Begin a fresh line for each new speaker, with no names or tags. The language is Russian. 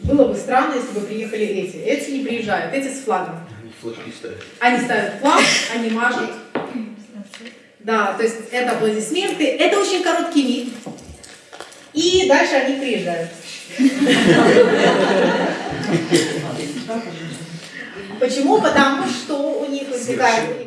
Было бы странно, если бы приехали эти. Эти не приезжают, эти с флагом.
Они флажки ставят.
Они ставят флаг, они мажут. Да, то есть это аплодисменты. Это очень короткий миг. И дальше они приезжают. Почему? Потому что у них возникает